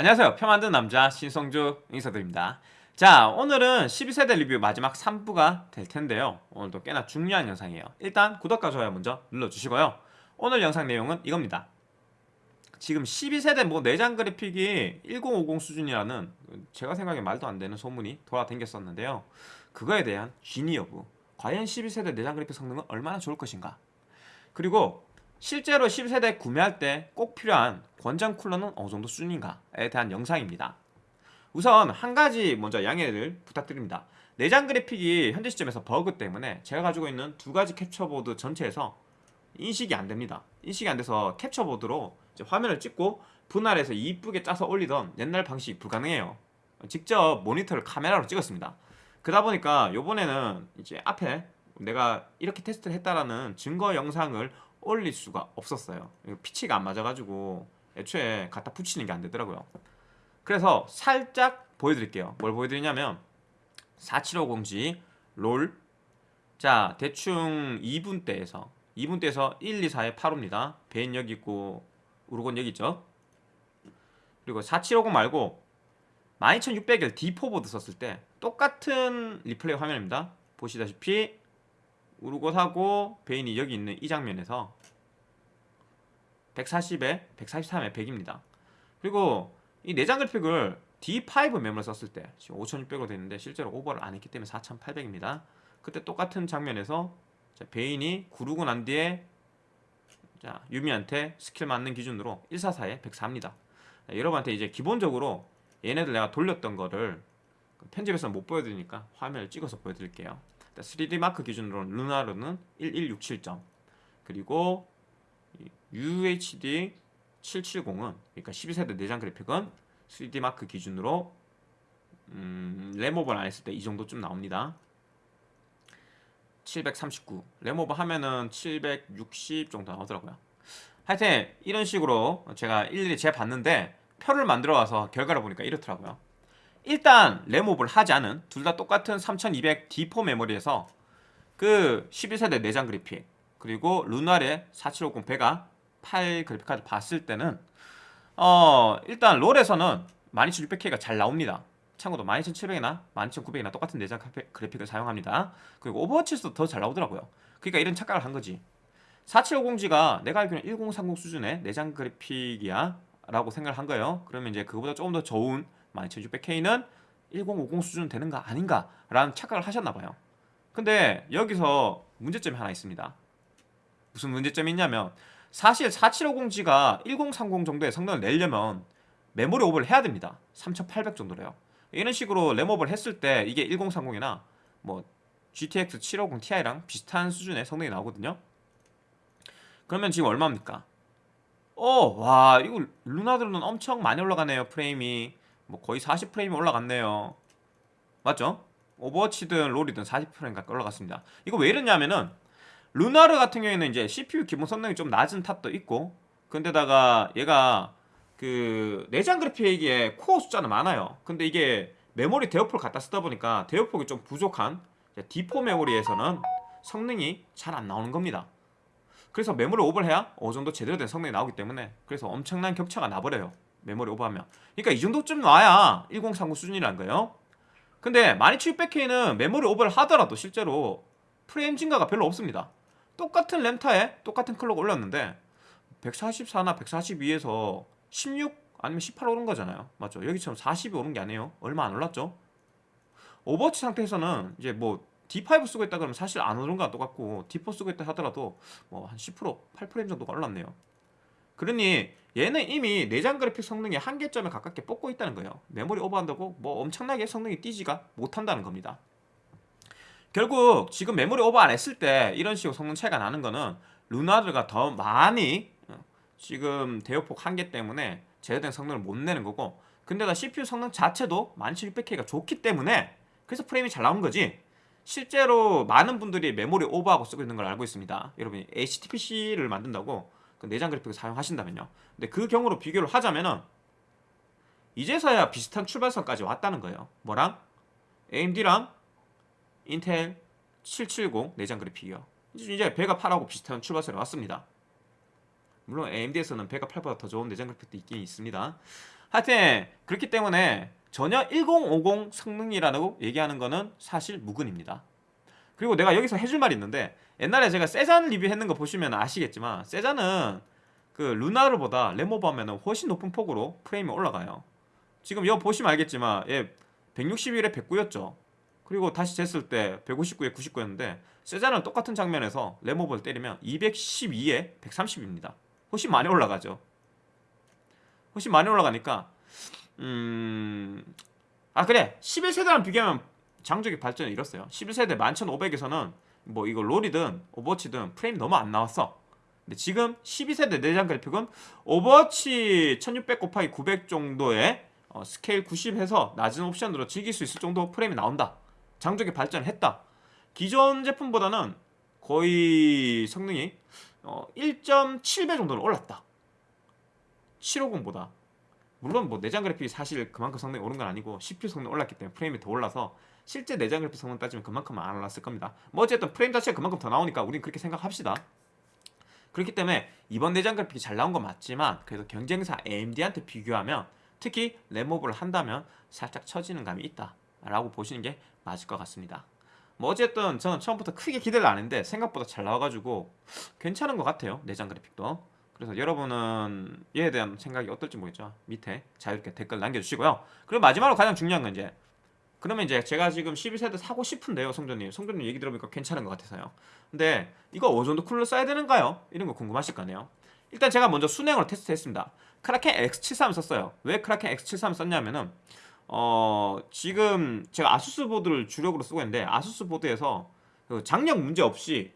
안녕하세요. 표 만든 남자 신성주 인사드립니다. 자, 오늘은 12세대 리뷰 마지막 3부가 될 텐데요. 오늘도 꽤나 중요한 영상이에요. 일단 구독과 좋아요 먼저 눌러주시고요. 오늘 영상 내용은 이겁니다. 지금 12세대 뭐 내장 그래픽이 1050 수준이라는 제가 생각에 말도 안 되는 소문이 돌아다녔었는데요. 그거에 대한 진위 여부, 과연 12세대 내장 그래픽 성능은 얼마나 좋을 것인가? 그리고 실제로 12세대 구매할 때 꼭 필요한 권장 쿨러는 어느 정도 수준인가에 대한 영상입니다. 우선 한 가지 먼저 양해를 부탁드립니다. 내장 그래픽이 현재 시점에서 버그 때문에 제가 가지고 있는 두 가지 캡처보드 전체에서 인식이 안 됩니다. 인식이 안 돼서 캡처보드로 화면을 찍고 분할해서 이쁘게 짜서 올리던 옛날 방식이 불가능해요. 직접 모니터를 카메라로 찍었습니다. 그러다 보니까 요번에는 이제 앞에 내가 이렇게 테스트를 했다라는 증거 영상을 올릴 수가 없었어요. 패치가 안 맞아가지고 애초에 갖다 붙이는 게 안 되더라고요. 그래서 살짝 보여드릴게요. 뭘 보여드리냐면 4750G 롤. 자 대충 2분대에서 2분대에서 1, 2, 4에 8호입니다. 베인 여기 있고 우르곳 여기 있죠. 그리고 4750 말고 12600을 D4 보드 썼을 때 똑같은 리플레이 화면입니다. 보시다시피 우르곳하고 베인이 여기 있는 이 장면에서 140에 143에 100입니다. 그리고 이 내장 그래픽을 D5 메모리를 썼을 때 지금 5600으로 되는데 실제로 오버를 안 했기 때문에 4800입니다. 그때 똑같은 장면에서 자, 베인이 구르고 난 뒤에 자, 유미한테 스킬 맞는 기준으로 144에 104입니다. 자, 여러분한테 이제 기본적으로 얘네들 내가 돌렸던 거를 편집에서 못 보여드리니까 화면을 찍어서 보여드릴게요. 3D 마크 기준으로 루나르는 1167점. 그리고 UHD 770은 그러니까 12세대 내장 그래픽은 3D 마크 기준으로 음, 램오버를 안 했을 때 이 정도쯤 나옵니다. 739 램오버 하면은 760 정도 나오더라고요. 하여튼 이런 식으로 제가 일일이 재봤는데 표를 만들어 와서 결과를 보니까 이렇더라고요 일단 램오버를 하지 않은 둘 다 똑같은 3200 D4 메모리에서 그 12세대 내장 그래픽 그리고 르누아르 4750 베가 8 그래픽카드 봤을 때는 어 일단 롤에서는 12600K가 잘 나옵니다. 참고로 12700이나 12900이나 똑같은 내장 그래픽을 사용합니다. 그리고 오버워치에서도 더 잘 나오더라고요. 그러니까 이런 착각을 한 거지. 4750G가 내가 알기로는 1030 수준의 내장 그래픽이야 라고 생각을 한 거예요. 그러면 이제 그거보다 조금 더 좋은 12600K는 1050 수준 되는 거 아닌가 라는 착각을 하셨나 봐요. 근데 여기서 문제점이 하나 있습니다. 무슨 문제점이 있냐면 사실 4750G가 1030 정도의 성능을 내려면 메모리 오버를 해야 됩니다. 3800 정도래요. 이런 식으로 램오버를 했을 때 이게 1030이나 뭐 GTX 750 Ti랑 비슷한 수준의 성능이 나오거든요. 그러면 지금 얼마입니까? 어, 와, 이거 르누아르는 엄청 많이 올라가네요, 프레임이. 뭐 거의 40프레임이 올라갔네요. 맞죠? 오버워치든 롤이든 40프레임 가까이 올라갔습니다. 이거 왜 이러냐면은 르누아르 같은 경우에는 이제 CPU 기본 성능이 좀 낮은 탓도 있고 근데다가 얘가 그 내장 그래픽에 코어 숫자는 많아요. 근데 이게 메모리 대역폭을 갖다 쓰다 보니까 대역폭이 좀 부족한 D4 메모리에서는 성능이 잘 안 나오는 겁니다. 그래서 메모리 오버를 해야 어느 정도 제대로 된 성능이 나오기 때문에 그래서 엄청난 격차가 나버려요. 메모리 오버하면. 그러니까 이 정도쯤 나와야 1030 수준이라는 거예요. 근데 12700K는 메모리 오버를 하더라도 실제로 프레임 증가가 별로 없습니다. 똑같은 램타에 똑같은 클럭 올렸는데 144나 142에서 16 아니면 18 오른 거잖아요. 맞죠? 여기처럼 40이 오른 게 아니에요. 얼마 안 올랐죠? 오버워치 상태에서는 이제 뭐 D5 쓰고 있다 그러면 사실 안 오른 거랑 똑같고 D4 쓰고 있다 하더라도 뭐 한 10% 8% 정도가 올랐네요. 그러니 얘는 이미 내장 그래픽 성능의 한계점에 가깝게 뽑고 있다는 거예요. 메모리 오버한다고 뭐 엄청나게 성능이 뛰지가 못한다는 겁니다. 결국 지금 메모리 오버 안 했을 때 이런 식으로 성능 차이가 나는 거는 르누아르가 더 많이 어, 지금 대역폭 한계 때문에 제대로 된 성능을 못 내는 거고 근데다 CPU 성능 자체도 12600K가 좋기 때문에 그래서 프레임이 잘 나온 거지 실제로 많은 분들이 메모리 오버하고 쓰고 있는 걸 알고 있습니다 여러분이 HTPC를 만든다고 그 내장 그래픽을 사용하신다면요. 근데 그 경우로 비교를 하자면은 이제서야 비슷한 출발선까지 왔다는 거예요. 뭐랑? AMD랑 인텔 770 내장 그래픽이요. 이제 배가 8하고 비슷한 출발선에 왔습니다. 물론 AMD에서는 배가 8보다 더 좋은 내장 그래픽도 있긴 있습니다. 하여튼 그렇기 때문에 전혀 1050 성능이라고 얘기하는 거는 사실 무근입니다. 그리고 내가 여기서 해줄 말이 있는데 옛날에 제가 세잔 리뷰했는 거 보시면 아시겠지만 세잔은 그 루나르보다 레모버 하면 훨씬 높은 폭으로 프레임이 올라가요. 지금 이거 보시면 알겠지만 얘 161에 109였죠. 그리고 다시 쟀을 때 159에 99였는데 세잔은 똑같은 장면에서 레모버를 때리면 212에 130입니다. 훨씬 많이 올라가죠. 훨씬 많이 올라가니까 음... 아 그래 11세대랑 비교하면 장족의 발전을 이뤘어요 11세대 11500에서는 뭐 이거 롤이든 오버워치든 프레임 너무 안 나왔어. 근데 지금 12세대 내장 그래픽은 오버워치 1600 곱하기 900 정도의 어, 스케일 90 해서 낮은 옵션으로 즐길 수 있을 정도 프레임이 나온다. 장족의 발전을 했다. 기존 제품보다는 거의 성능이 어, 1.7배 정도는 올랐다. 750보다. 물론 뭐 내장 그래픽이 사실 그만큼 성능이 오른 건 아니고 CPU 성능 이 올랐기 때문에 프레임이 더 올라서 실제 내장 그래픽 성능 따지면 그만큼 안 올랐을 겁니다. 뭐 어쨌든 프레임 자체가 그만큼 더 나오니까 우린 그렇게 생각합시다. 그렇기 때문에 이번 내장 그래픽이 잘 나온 건 맞지만 그래도 경쟁사 AMD한테 비교하면 특히 램모브를 한다면 살짝 처지는 감이 있다 라고 보시는 게 맞을 것 같습니다. 뭐 어쨌든 저는 처음부터 크게 기대를 안 했는데 생각보다 잘 나와가지고 괜찮은 것 같아요 내장 그래픽도. 그래서 여러분은 이에 대한 생각이 어떨지 모르겠죠. 밑에 자유롭게 댓글 남겨주시고요. 그리고 마지막으로 가장 중요한 건 이제 그러면 이제 제가 지금 12세대 사고 싶은데요 성전님. 성전님 얘기 들어보니까 괜찮은 것 같아서요. 근데 이거 어느 정도 쿨러 써야 되는가요? 이런 거 궁금하실 거네요? 일단 제가 먼저 순행으로 테스트 했습니다. 크라켄 X73 썼어요. 왜 크라켄 X73 썼냐면은 어 지금 제가 아수스 보드를 주력으로 쓰고 있는데 아수스 보드에서 그 장력 문제 없이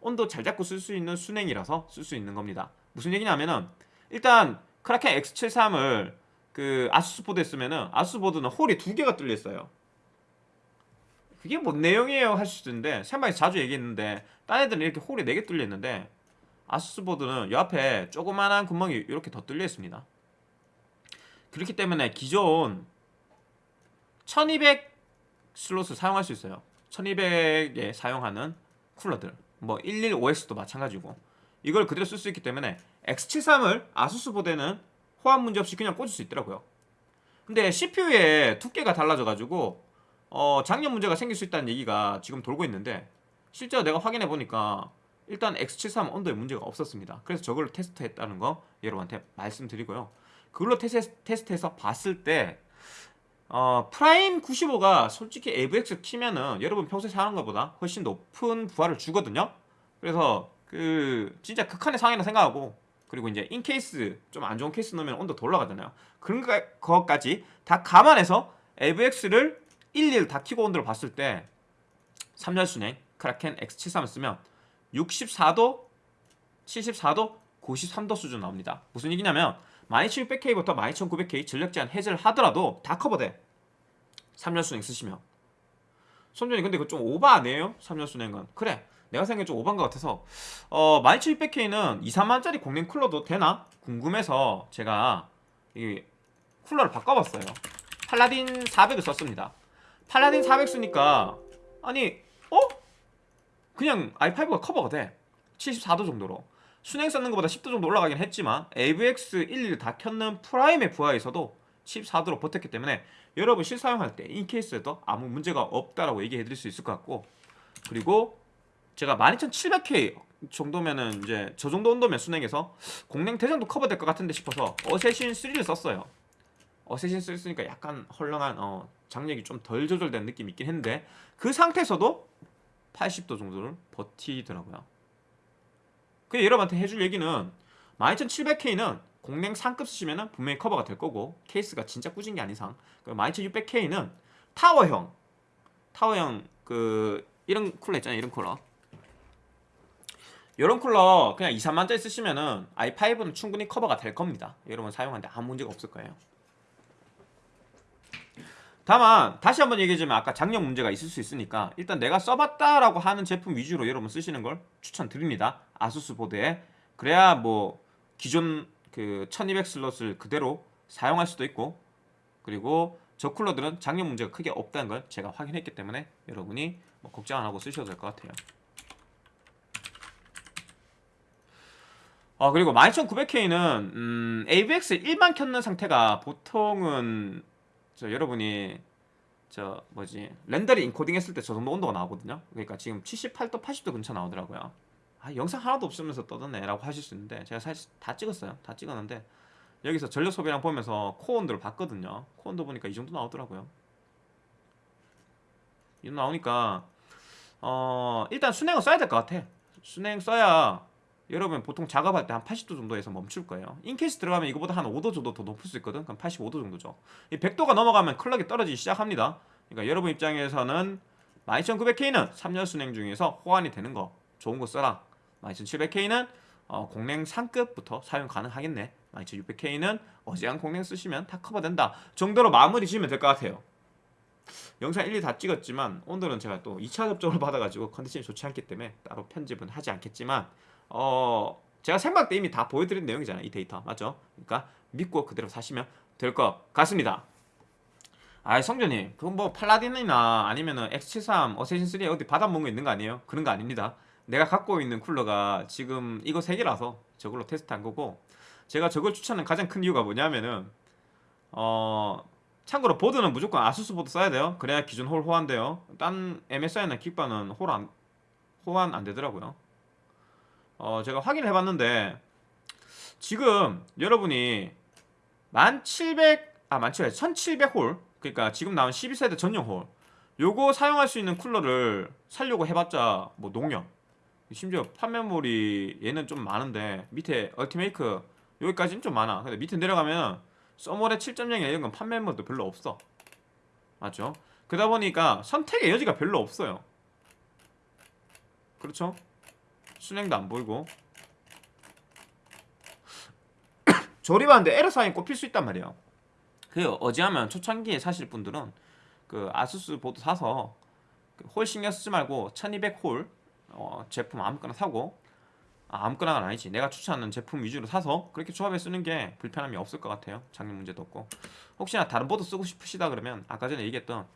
온도 잘 잡고 쓸 수 있는 수랭이라서 쓸 수 있는 겁니다. 무슨 얘기냐면은 일단 크라켄 X73을 그 아수스 보드에 쓰면은 아수스 보드는 홀이 두 개가 뚫려 있어요. 그게 뭔 내용이에요 하실 수도 있는데 생방에 자주 얘기했는데 딴 애들은 이렇게 홀이 네 개 뚫려 있는데 아수스 보드는 옆에 조그만한 구멍이 이렇게 더 뚫려 있습니다. 그렇기 때문에 기존 1200 슬롯을 사용할 수 있어요. 1200에 사용하는 쿨러들 뭐 115X도 마찬가지고 이걸 그대로 쓸 수 있기 때문에 X73을 아수스 보드에는 호환 문제 없이 그냥 꽂을 수 있더라고요. 근데 CPU의 두께가 달라져가지고 어, 장력 문제가 생길 수 있다는 얘기가 지금 돌고 있는데 실제로 내가 확인해 보니까 일단 X73 온도에 문제가 없었습니다. 그래서 저걸 테스트했다는 거 여러분한테 말씀드리고요. 그걸로 테스트, 해서 봤을 때 어, 프라임 95가 솔직히 AVX 키면은 여러분 평소에 사용하는 것보다 훨씬 높은 부하를 주거든요. 그래서 그 진짜 극한의 상황이라 생각하고 그리고 이제 in-case 좀 안 좋은 케이스 넣으면 온도 더 올라가잖아요. 그런 것까지 다 감안해서 AVX를 일일 다 키고 온도를 봤을 때 3열 수랭 크라켄 X73을 쓰면 64도 74도 93도 수준 나옵니다. 무슨 얘기냐면 12600K부터 12900K 전력 제한 해제를 하더라도 다 커버돼. 3열 순행 쓰시면. 손전이 근데 그거 좀 오버 아니에요? 3열 순행은. 그래 내가 생각엔 좀 오반 것 같아서. 어 12700K는 2, 3만짜리 공랭 쿨러도 되나? 궁금해서 제가 이 쿨러를 바꿔봤어요. 팔라딘 400을 썼습니다. 팔라딘 400 쓰니까 아니 어? 그냥 i5가 커버가 돼. 74도 정도로. 수랭 썼는 것보다 10도 정도 올라가긴 했지만 AVX 11을 다 켰는 프라임의 부하에서도 14도로 버텼기 때문에 여러분 실사용할 때 in-case에도 아무 문제가 없다라고 얘기해 드릴 수 있을 것 같고. 그리고 제가 12700K 정도면은 이제 저 정도 온도면 수랭에서 공랭 대장도 커버될 것 같은데 싶어서 어쌔신 3를 썼어요. 어쌔신 3 쓰니까 약간 헐렁한 어, 장력이 좀 덜 조절된 느낌이 있긴 했는데 그 상태에서도 80도 정도를 버티더라고요. 그 여러분한테 해줄 얘기는 12700K는 공랭 상급 쓰시면 분명히 커버가 될 거고 케이스가 진짜 꾸진 게 아닌 이상 12600K는 타워형 타워형 그 이런 쿨러 있잖아요 이런 쿨러 이런 쿨러 그냥 2, 3만짜리 쓰시면은 i5는 충분히 커버가 될 겁니다. 여러분 사용하는데 아무 문제가 없을 거예요. 다만 다시 한번 얘기해주면 아까 장력 문제가 있을 수 있으니까 일단 내가 써봤다라고 하는 제품 위주로 여러분 쓰시는 걸 추천드립니다. 아수스 보드에. 그래야 뭐 기존 그 1200 슬롯을 그대로 사용할 수도 있고 그리고 저 쿨러들은 장력 문제가 크게 없다는 걸 제가 확인했기 때문에 여러분이 뭐 걱정 안 하고 쓰셔도 될 것 같아요 아 그리고 12900K는 음, AVX 1만 켰는 상태가 보통은 저 여러분이 저 뭐지 렌더링 인코딩 했을 때 저 정도 온도가 나오거든요? 그러니까 지금 78도 80도 근처 나오더라고요. 아 영상 하나도 없으면서 떠드네 라고 하실 수 있는데 제가 사실 다 찍었어요. 다 찍었는데 여기서 전력 소비량 보면서 코어 온도를 봤거든요. 코어 온도 보니까 이 정도 나오더라고요. 이 정도 나오니까 어 일단 수랭은 써야 될 것 같아. 수랭 써야 여러분 보통 작업할 때 한 80도 정도에서 멈출 거예요. in-case 들어가면 이거보다 한 5도 정도 더 높을 수 있거든. 그럼 85도 정도죠. 이 100도가 넘어가면 클럭이 떨어지기 시작합니다. 그러니까 여러분 입장에서는 12900K는 3년 순행 중에서 호환이 되는 거 좋은 거 써라. 12700K는 어, 공랭 상급부터 사용 가능하겠네. 12600K는 어지간 공랭 쓰시면 다 커버된다. 정도로 마무리 지으면 될 것 같아요. 영상 1, 2 다 찍었지만 오늘은 제가 또 2차 접종을 받아가지고 컨디션이 좋지 않기 때문에 따로 편집은 하지 않겠지만 어 제가 생각 때 이미 다 보여드린 내용이잖아요 이 데이터. 맞죠? 그러니까 믿고 그대로 사시면 될 것 같습니다. 아이 성준님 그건 뭐 팔라딘이나 아니면은 X73 어세신3 어디 받아먹은 거 있는 거 아니에요? 그런 거 아닙니다. 내가 갖고 있는 쿨러가 지금 이거 3개라서 저걸로 테스트한 거고 제가 저걸 추천하는 가장 큰 이유가 뭐냐면은 어 참고로 보드는 무조건 아수스 보드 써야 돼요. 그래야 기존 홀 호환돼요. 딴 MSI나 기가바는 홀 안, 호환 안 되더라고요 어 제가 확인을 해봤는데 지금 여러분이 1700, 아 1700, 1700홀 그러니까 지금 나온 12세대 전용 홀 요거 사용할 수 있는 쿨러를 살려고 해봤자 뭐 농협 심지어 판매물이 얘는 좀 많은데 밑에 얼티메이크 여기까지는 좀 많아 근데 밑에 내려가면 써머레 7.0 이런 건 판매물도 별로 없어 맞죠? 그러다 보니까 선택의 여지가 별로 없어요 그렇죠? 수랭도 안 보이고. 조립하는데 애로사항 꽃필 수 있단 말이에요. 그 어지간하면 초창기에 사실 분들은 그 아수스 보드 사서 그 홀 신경 쓰지 말고 1200홀 어, 제품 아무거나 사고. 아, 아무거나가 아니지. 내가 추천하는 제품 위주로 사서 그렇게 조합해 쓰는 게 불편함이 없을 것 같아요. 장력 문제도 없고. 혹시나 다른 보드 쓰고 싶으시다 그러면 아까 전에 얘기했던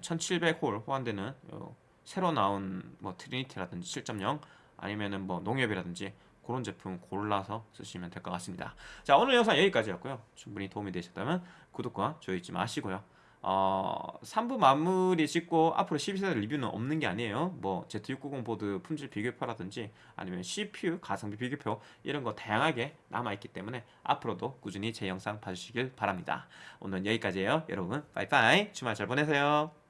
1700홀 호환되는 요 새로 나온 뭐 트리니티라든지 7.0 아니면은 뭐 녹투아라든지 그런 제품 골라서 쓰시면 될 것 같습니다. 자 오늘 영상 여기까지였고요. 충분히 도움이 되셨다면 구독과 좋아요 잊지 마시고요. 어, 3부 마무리 짓고 앞으로 12세대 리뷰는 없는 게 아니에요. 뭐 Z690 보드 품질 비교표라든지 아니면 CPU 가성비 비교표 이런 거 다양하게 남아있기 때문에 앞으로도 꾸준히 제 영상 봐주시길 바랍니다. 오늘 여기까지예요. 여러분 빠이빠이. 주말 잘 보내세요